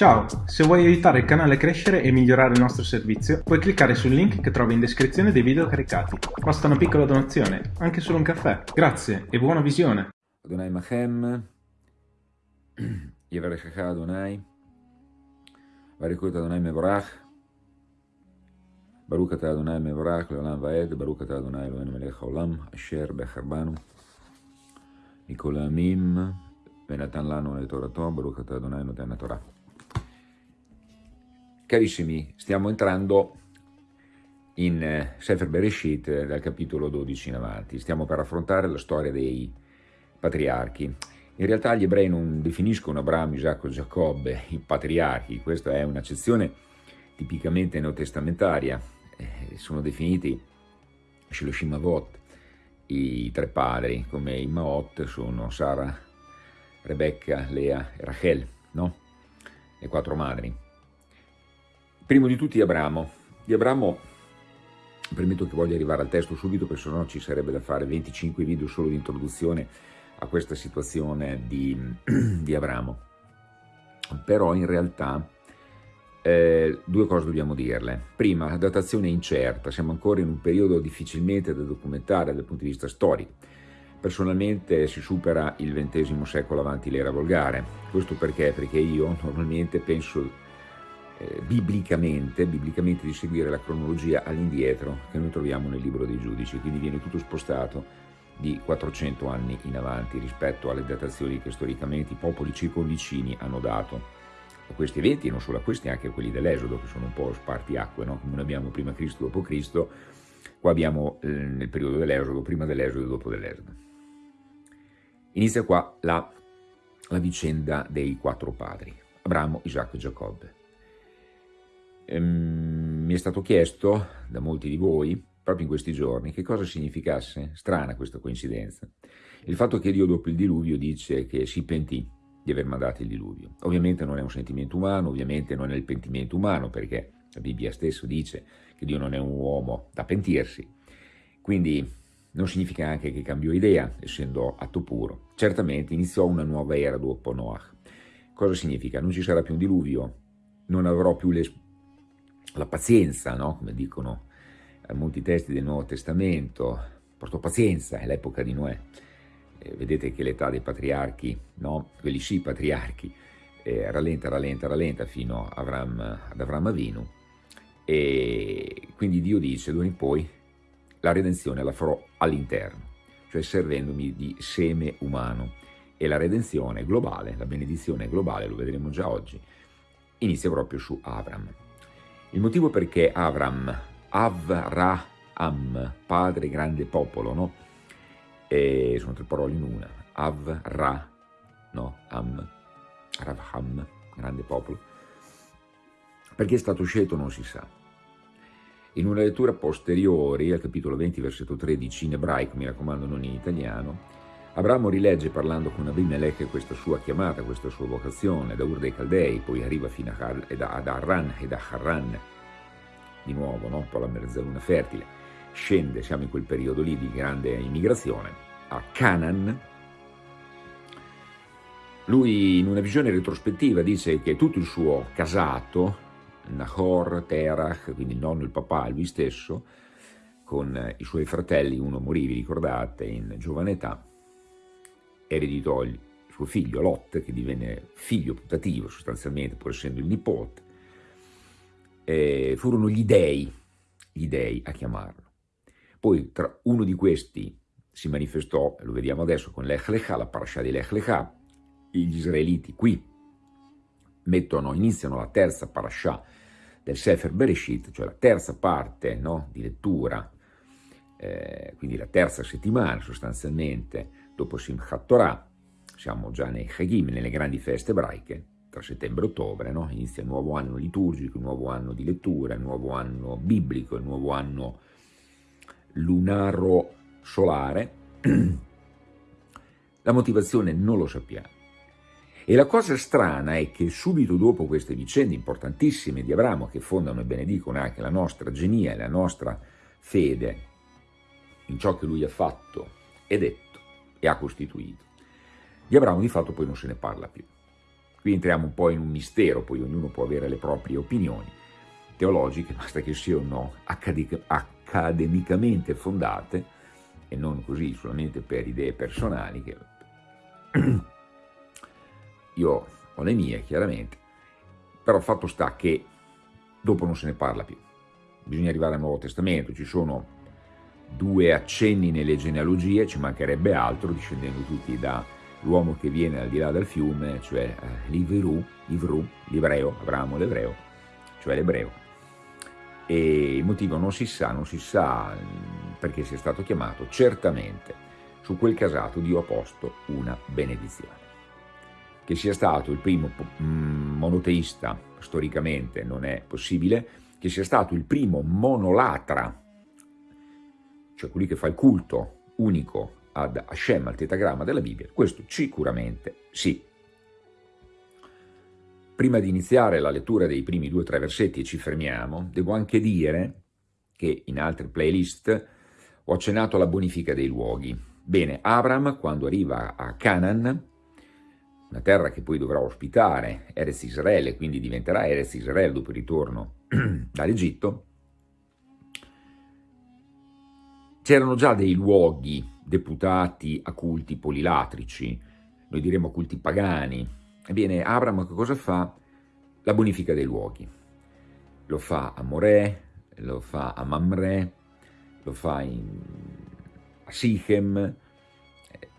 Ciao, se vuoi aiutare il canale a crescere e migliorare il nostro servizio, puoi cliccare sul link che trovi in descrizione dei video caricati. Basta una piccola donazione, anche solo un caffè. Grazie e buona visione. Adonai Machem, Yevarechecha Adonai, Varikut Adonai Mevorach, Baruch אתה אדוני מבורך לעולם ועד, ברוך אתה אדוני אלוהינו מלך העולם, אשר בחרבנו מכל העמים, ונתן לנו את תורתו, ברוך אתה אדוני נותן התורה. Carissimi, stiamo entrando in eh, Sefer Bereshit eh, dal capitolo 12 in avanti. Stiamo per affrontare la storia dei patriarchi. In realtà gli ebrei non definiscono Abramo, Isacco e Giacobbe i patriarchi, questa è un'accezione tipicamente neotestamentaria. Eh, sono definiti Shiloshim Avot, i tre padri, come i Maot sono Sara, Rebecca, Lea e Rachel, no? Le quattro madri. Primo di tutti Abramo. Di Abramo, permetto che voglio arrivare al testo subito perché sennò ci sarebbe da fare 25 video solo di introduzione a questa situazione di, di Abramo. Però in realtà eh, due cose dobbiamo dirle. Prima, la datazione è incerta, siamo ancora in un periodo difficilmente da documentare dal punto di vista storico. Personalmente si supera il XX secolo avanti l'era volgare. Questo perché? Perché io normalmente penso eh, biblicamente, biblicamente di seguire la cronologia all'indietro che noi troviamo nel libro dei giudici, quindi viene tutto spostato di 400 anni in avanti rispetto alle datazioni che storicamente i popoli circonvicini hanno dato a questi eventi, e non solo a questi, anche a quelli dell'Esodo, che sono un po' spartiacque, no? come abbiamo prima Cristo, dopo Cristo, qua abbiamo eh, nel periodo dell'Esodo, prima dell'Esodo e dopo dell'Esodo. Inizia qua la, la vicenda dei quattro padri, Abramo, Isacco e Giacobbe. Ehm, mi è stato chiesto da molti di voi, proprio in questi giorni, che cosa significasse, strana questa coincidenza, il fatto che Dio dopo il diluvio dice che si pentì di aver mandato il diluvio. Ovviamente non è un sentimento umano, ovviamente non è il pentimento umano, perché la Bibbia stesso dice che Dio non è un uomo da pentirsi, quindi non significa anche che cambiò idea, essendo atto puro. Certamente iniziò una nuova era dopo Noach. Cosa significa? Non ci sarà più un diluvio, non avrò più le la pazienza, no? come dicono molti testi del Nuovo Testamento, portò pazienza, è l'epoca di Noè. Eh, vedete che l'età dei patriarchi, no? quelli sì patriarchi, eh, rallenta, rallenta, rallenta fino Avram, ad Avram Avinu. E quindi Dio dice, d'ora in poi, la redenzione la farò all'interno, cioè servendomi di seme umano. E la redenzione globale, la benedizione globale, lo vedremo già oggi, inizia proprio su Avram. Il motivo perché Avram, Avraham, padre grande popolo, no? E sono tre parole in una, Avra, no? Am, Ravham, grande popolo. Perché è stato scelto non si sa. In una lettura posteriore, al capitolo 20, versetto 13, in ebraico, mi raccomando non in italiano, Abramo rilegge parlando con Abimelech questa sua chiamata, questa sua vocazione, da Ur dei Caldei, poi arriva fino ad Arran e da Harran, di nuovo, no? un po' la mezzaluna fertile, scende, siamo in quel periodo lì di grande immigrazione, a Canaan. Lui in una visione retrospettiva dice che tutto il suo casato, Nahor, Terach, quindi il nonno il papà, lui stesso, con i suoi fratelli, uno morì, vi ricordate, in giovane età, ereditò il suo figlio Lot, che divenne figlio putativo sostanzialmente, pur essendo il nipote, eh, furono gli dei, gli dei a chiamarlo. Poi tra uno di questi si manifestò, lo vediamo adesso con Lech Lecha, la parasha di Lech Lecha, gli israeliti qui mettono, iniziano la terza parasha del Sefer Bereshit, cioè la terza parte no, di lettura, eh, quindi la terza settimana sostanzialmente, dopo Simchat Torah, siamo già nei Chagim, nelle grandi feste ebraiche, tra settembre e ottobre, no? inizia il nuovo anno liturgico, il nuovo anno di lettura, il nuovo anno biblico, il nuovo anno lunaro solare. La motivazione non lo sappiamo. E la cosa strana è che subito dopo queste vicende importantissime di Abramo, che fondano e benedicono anche la nostra genia e la nostra fede in ciò che lui ha fatto e detto e ha costituito, di Abramo di fatto poi non se ne parla più. Qui entriamo un po' in un mistero, poi ognuno può avere le proprie opinioni teologiche, basta che siano accademicamente fondate e non così solamente per idee personali, che io ho le mie chiaramente, però il fatto sta che dopo non se ne parla più. Bisogna arrivare al Nuovo Testamento, ci sono due accenni nelle genealogie, ci mancherebbe altro, discendendo tutti dall'uomo che viene al di là del fiume, cioè eh, l'Ivru, Ivru, l'ebreo, Abramo l'ebreo, cioè l'ebreo. E il motivo non si sa, non si sa mm, perché sia stato chiamato, certamente su quel casato Dio ha posto una benedizione. Che sia stato il primo mm, monoteista storicamente non è possibile, che sia stato il primo monolatra cioè colui che fa il culto unico ad Hashem, al tetagramma della Bibbia, questo sicuramente sì. Prima di iniziare la lettura dei primi due o tre versetti e ci fermiamo, devo anche dire che in altre playlist ho accennato alla bonifica dei luoghi. Bene, Abram quando arriva a Canaan, una terra che poi dovrà ospitare Erez Israele, quindi diventerà Erez Israele dopo il ritorno dall'Egitto, C'erano già dei luoghi deputati a culti polilatrici, noi diremmo culti pagani. Ebbene, Abram cosa fa? La bonifica dei luoghi. Lo fa a Morè, lo fa a Mamre, lo fa in, a Sichem,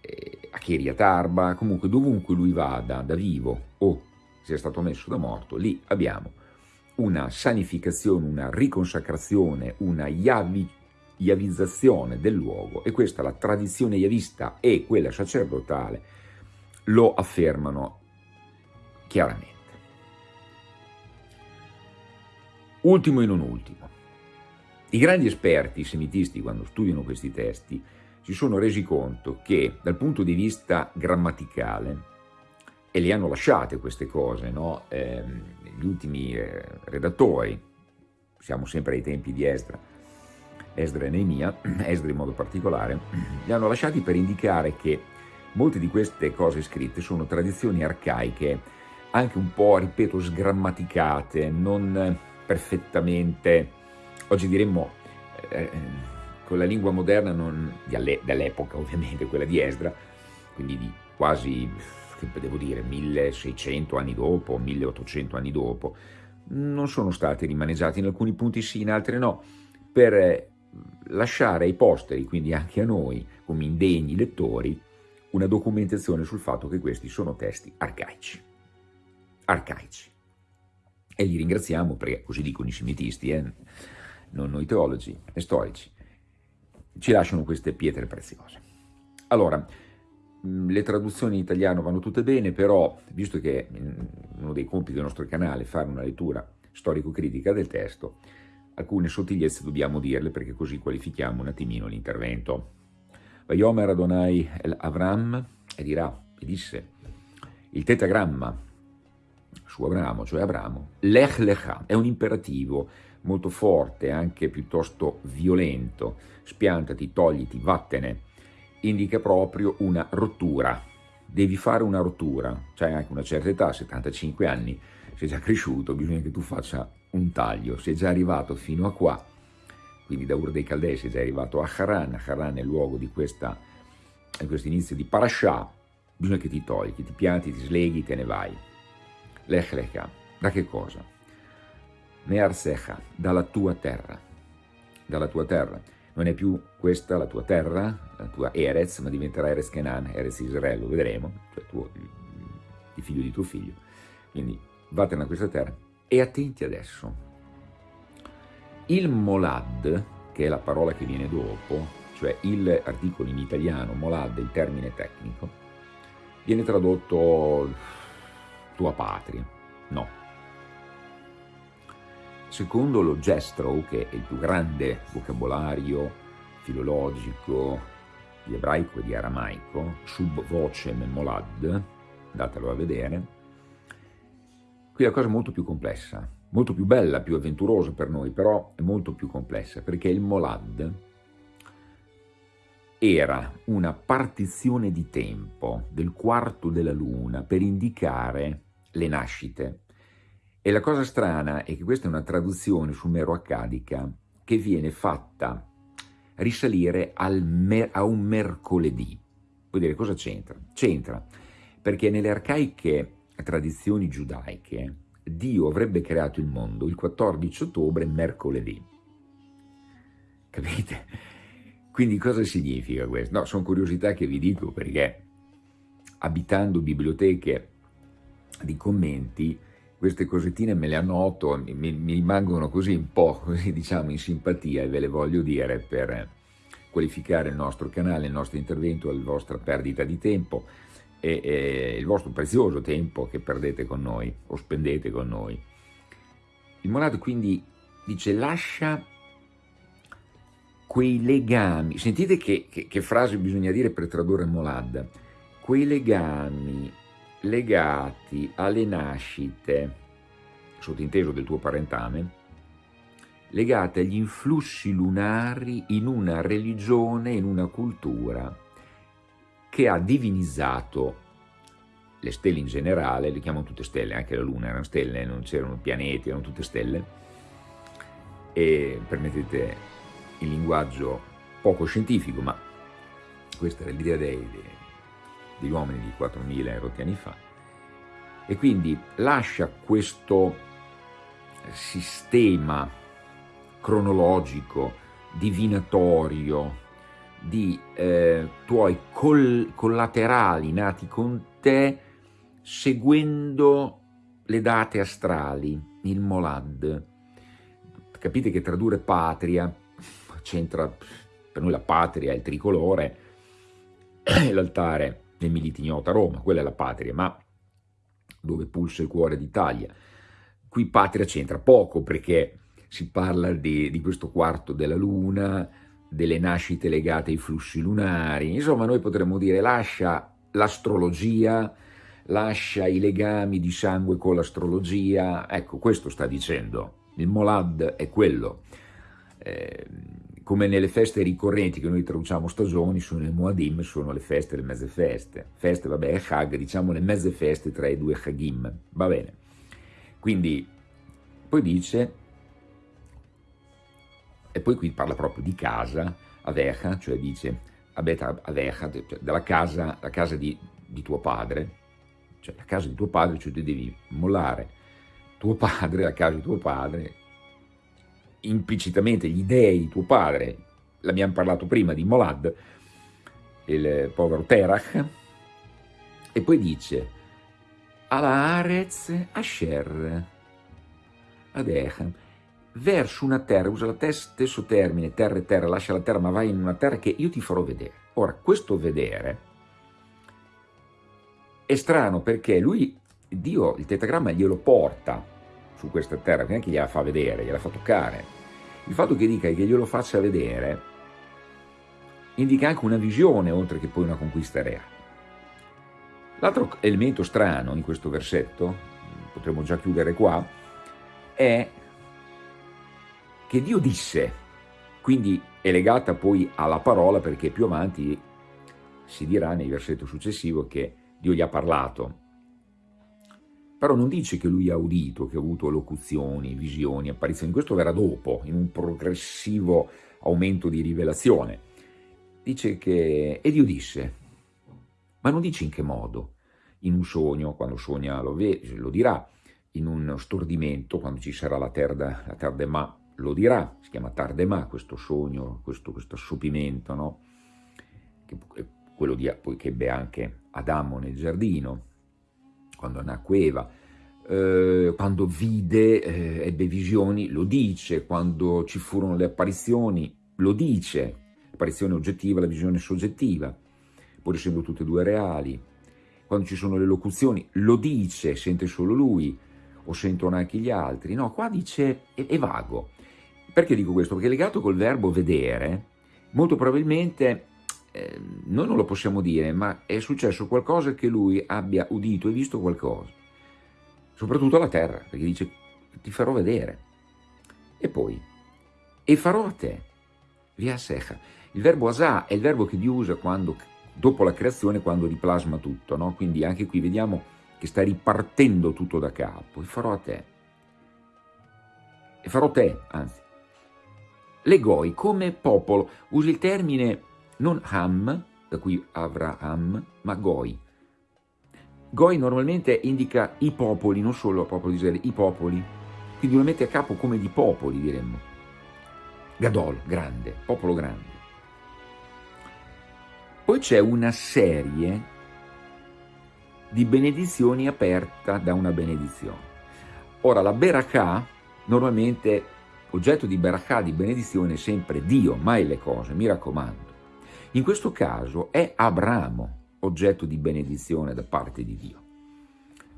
eh, a Kiriat Arba, comunque dovunque lui vada da vivo o sia stato messo da morto, lì abbiamo una sanificazione, una riconsacrazione, una yavi, yavizzazione del luogo e questa la tradizione yavista e quella sacerdotale lo affermano chiaramente. Ultimo e non ultimo, i grandi esperti semitisti quando studiano questi testi si sono resi conto che dal punto di vista grammaticale, e le hanno lasciate queste cose, no? eh, gli ultimi eh, redattori, siamo sempre ai tempi di Esdra, Esdra e Neemia, Esdra in modo particolare, li hanno lasciati per indicare che molte di queste cose scritte sono tradizioni arcaiche, anche un po', ripeto, sgrammaticate, non perfettamente, oggi diremmo, eh, con la lingua moderna dell'epoca ovviamente, quella di Esdra, quindi di quasi, che devo dire, 1600 anni dopo, 1800 anni dopo, non sono stati rimaneggiati in alcuni punti sì, in altri no, per lasciare ai posteri, quindi anche a noi, come indegni lettori, una documentazione sul fatto che questi sono testi arcaici. Arcaici. E li ringraziamo perché, così dicono i semitisti, eh? non noi teologi e storici, ci lasciano queste pietre preziose. Allora, le traduzioni in italiano vanno tutte bene, però, visto che uno dei compiti del nostro canale è fare una lettura storico-critica del testo, Alcune sottigliezze dobbiamo dirle perché così qualifichiamo un attimino l'intervento. Vayomer Adonai el Avram e dirà, e disse, il tetagramma su Abramo, cioè Abramo, lech lecha, è un imperativo molto forte, anche piuttosto violento, spiantati, togliti, vattene, indica proprio una rottura, devi fare una rottura, c'hai anche una certa età, 75 anni, sei già cresciuto, bisogna che tu faccia un taglio, sei già arrivato fino a qua, quindi da Ur dei Caldei sei già arrivato a Haran, Haran è il luogo di, questa, di questo inizio di Parashah, bisogna che ti togli, che ti pianti, ti sleghi, te ne vai. Lech lecha, da che cosa? Mearsecha, dalla tua terra, dalla tua terra. Non è più questa la tua terra, la tua Erez, ma diventerà Erez Kenan, Erez Israele, lo vedremo, cioè tuo, il figlio di tuo figlio. Quindi vattene a questa terra e attenti adesso. Il molad, che è la parola che viene dopo, cioè il articolo in italiano, molad, il termine tecnico, viene tradotto tua patria. No. Secondo lo Gestrow, che è il più grande vocabolario filologico di ebraico e di aramaico, sub vocem molad, andatelo a vedere, Qui la cosa è molto più complessa, molto più bella, più avventurosa per noi, però è molto più complessa, perché il Molad era una partizione di tempo del quarto della luna per indicare le nascite. E la cosa strana è che questa è una traduzione sumero-accadica che viene fatta risalire a un mercoledì. Vuol dire cosa c'entra? C'entra perché nelle arcaiche tradizioni giudaiche Dio avrebbe creato il mondo il 14 ottobre, mercoledì. Capite? Quindi cosa significa questo? No, sono curiosità che vi dico perché abitando biblioteche di commenti, queste cosettine me le annoto, mi, mi rimangono così un po', così diciamo, in simpatia e ve le voglio dire per qualificare il nostro canale, il nostro intervento, la vostra perdita di tempo e, e il vostro prezioso tempo che perdete con noi o spendete con noi. Il Monad quindi dice lascia quei legami, sentite che, che, che frase bisogna dire per tradurre Molad, quei legami legati alle nascite, sottinteso del tuo parentame, legate agli influssi lunari in una religione, in una cultura che ha divinizzato le stelle in generale, le chiamano tutte stelle, anche la Luna erano stelle, non c'erano pianeti, erano tutte stelle, e permettete il linguaggio poco scientifico, ma questa era l'idea degli uomini di 4.000 erotti anni fa, e quindi lascia questo sistema cronologico, divinatorio, di eh, tuoi col collaterali nati con te seguendo le date astrali, il Molad. Capite che tradurre patria c'entra, per noi la patria il tricolore, l'altare del Militignota Roma, quella è la patria, ma dove pulsa il cuore d'Italia. Qui patria c'entra poco perché si parla di, di questo quarto della luna, delle nascite legate ai flussi lunari, insomma noi potremmo dire lascia l'astrologia, lascia i legami di sangue con l'astrologia, ecco questo sta dicendo, il Molad è quello, eh, come nelle feste ricorrenti che noi traduciamo stagioni, sono i Moadim, sono le feste, le mezze feste, feste vabbè è Hag, diciamo le mezze feste tra i due Hagim, va bene, quindi poi dice e poi qui parla proprio di casa, Avecha, cioè dice Abeta Avecha, cioè della casa, la casa di, di tuo padre, cioè la casa di tuo padre, cioè tu devi mollare. Tuo padre, la casa di tuo padre, implicitamente gli dei di tuo padre, l'abbiamo parlato prima di Molad, il povero Terach, e poi dice Ala Arez Asher Adecha, verso una terra, usa lo stesso termine, terra e terra, lascia la terra ma vai in una terra che io ti farò vedere. Ora, questo vedere è strano perché lui, Dio, il tetagramma glielo porta su questa terra, neanche gliela fa vedere, gliela fa toccare. Il fatto che dica che glielo faccia vedere indica anche una visione oltre che poi una conquista reale. L'altro elemento strano in questo versetto, potremmo già chiudere qua, è che Dio disse, quindi è legata poi alla parola perché più avanti si dirà nel versetto successivo che Dio gli ha parlato. Però non dice che lui ha udito, che ha avuto locuzioni, visioni, apparizioni, questo verrà dopo, in un progressivo aumento di rivelazione. Dice che, e Dio disse, ma non dice in che modo, in un sogno, quando sogna lo, lo dirà, in uno stordimento, quando ci sarà la terra, la terra de ma, lo dirà, si chiama Tardemà questo sogno, questo, questo assopimento, no? che, quello di, poi che ebbe anche Adamo nel giardino, quando nacque Eva, eh, quando vide, eh, ebbe visioni, lo dice, quando ci furono le apparizioni, lo dice, l'apparizione oggettiva, la visione soggettiva, pur essendo tutte e due reali, quando ci sono le locuzioni, lo dice, sente solo lui, o sentono anche gli altri, no, qua dice, è, è vago, perché dico questo? Perché legato col verbo vedere, molto probabilmente, eh, noi non lo possiamo dire, ma è successo qualcosa che lui abbia udito e visto qualcosa, soprattutto alla terra, perché dice ti farò vedere. E poi, e farò a te, via secha. Il verbo asà è il verbo che Dio usa quando, dopo la creazione, quando riplasma tutto, no? quindi anche qui vediamo che sta ripartendo tutto da capo, e farò a te. E farò te, anzi. Le Goi come popolo, usi il termine non Ham, da cui Avraham, ma Goi. Goi normalmente indica i popoli, non solo il popolo di Israele, i popoli. Quindi lo mette a capo come di popoli, diremmo. Gadol, grande, popolo grande. Poi c'è una serie di benedizioni aperta da una benedizione. Ora, la Berakah, normalmente oggetto di Berakah, di benedizione, è sempre Dio, mai le cose, mi raccomando. In questo caso è Abramo oggetto di benedizione da parte di Dio.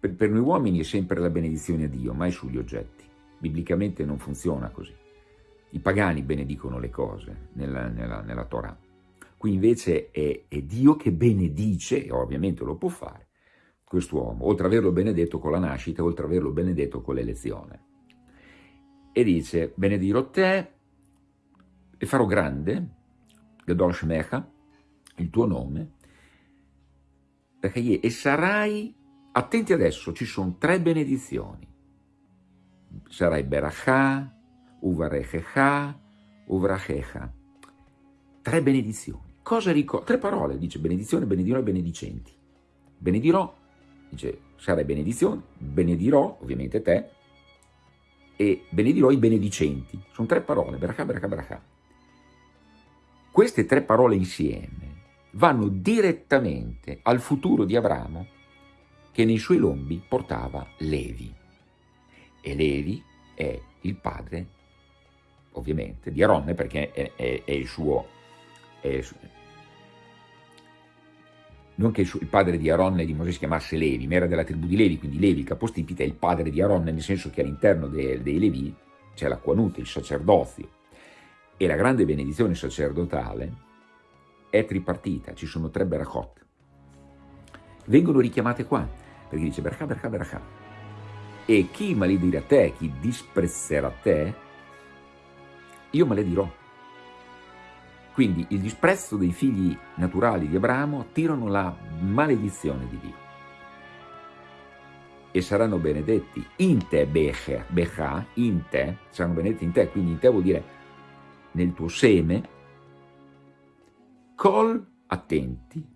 Per, per noi uomini è sempre la benedizione a Dio, mai sugli oggetti. Biblicamente non funziona così. I pagani benedicono le cose nella, nella, nella Torah. Qui invece è, è Dio che benedice, e ovviamente lo può fare, quest'uomo, oltre ad averlo benedetto con la nascita, oltre ad averlo benedetto con l'elezione. E dice, benedirò te e farò grande, Gadol Shemecha, il tuo nome, e sarai, attenti adesso, ci sono tre benedizioni, sarai Berachà, Uvarechecha, Uvrachecha, tre benedizioni. Cosa ricorda? Tre parole, dice benedizione, benedirò e benedicenti. Benedirò, dice sarai benedizione, benedirò, ovviamente te, e benedirò i benedicenti. Sono tre parole, Berachà, Berachà, Berachà. Queste tre parole insieme vanno direttamente al futuro di Abramo che nei suoi lombi portava Levi. E Levi è il padre, ovviamente, di Aronne perché è, è, è il suo... È, non che il padre di Aronne e di Mosè si chiamasse Levi, ma era della tribù di Levi, quindi Levi, il capostipite, è il padre di Aronne, nel senso che all'interno dei, dei Levi c'è la quanute, il sacerdozio, e la grande benedizione sacerdotale è tripartita, ci sono tre berachot. Vengono richiamate qua, perché dice berachà, berachà, berachà. E chi maledirà te, chi disprezzerà te, io maledirò. Quindi il disprezzo dei figli naturali di Abramo attirano la maledizione di Dio. E saranno benedetti in te, Becha, in te, saranno benedetti in te, quindi in te vuol dire nel tuo seme, Kol, attenti,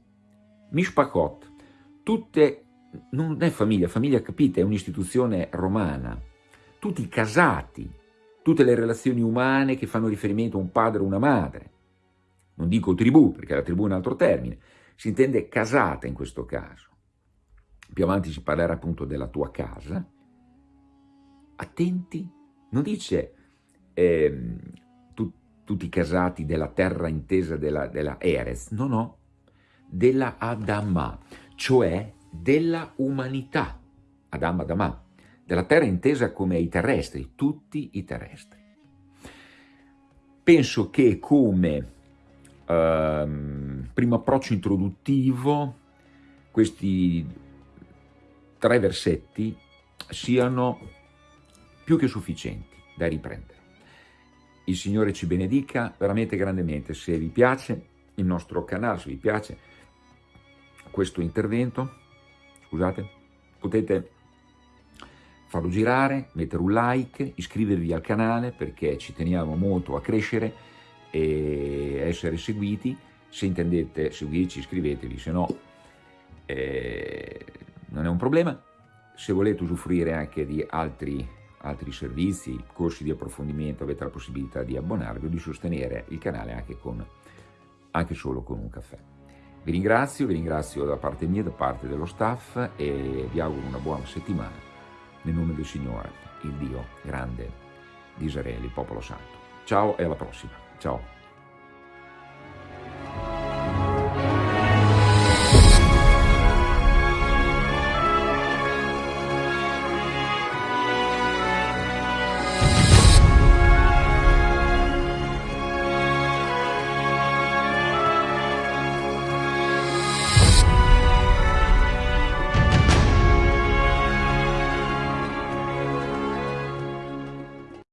Mishpachot, tutte, non è famiglia, famiglia capite, è un'istituzione romana, tutti casati, tutte le relazioni umane che fanno riferimento a un padre o una madre, non dico tribù, perché la tribù è un altro termine, si intende casata in questo caso. Più avanti si parlerà appunto della tua casa. Attenti, non dice eh, tutti casati della terra intesa della, della Erez, no, no, della Adama, cioè della umanità, Adam, Adama, della terra intesa come i terrestri, tutti i terrestri. Penso che come ehm, primo approccio introduttivo questi tre versetti siano più che sufficienti da riprendere. Il Signore ci benedica veramente grandemente. Se vi piace il nostro canale, se vi piace questo intervento, scusate, potete farlo girare, mettere un like, iscrivervi al canale perché ci teniamo molto a crescere e essere seguiti. Se intendete seguirci iscrivetevi, se no eh, non è un problema. Se volete usufruire anche di altri altri servizi, corsi di approfondimento, avete la possibilità di abbonarvi o di sostenere il canale anche, con, anche solo con un caffè. Vi ringrazio, vi ringrazio da parte mia, da parte dello staff e vi auguro una buona settimana nel nome del Signore, il Dio grande di Israele, il popolo santo. Ciao e alla prossima. Ciao.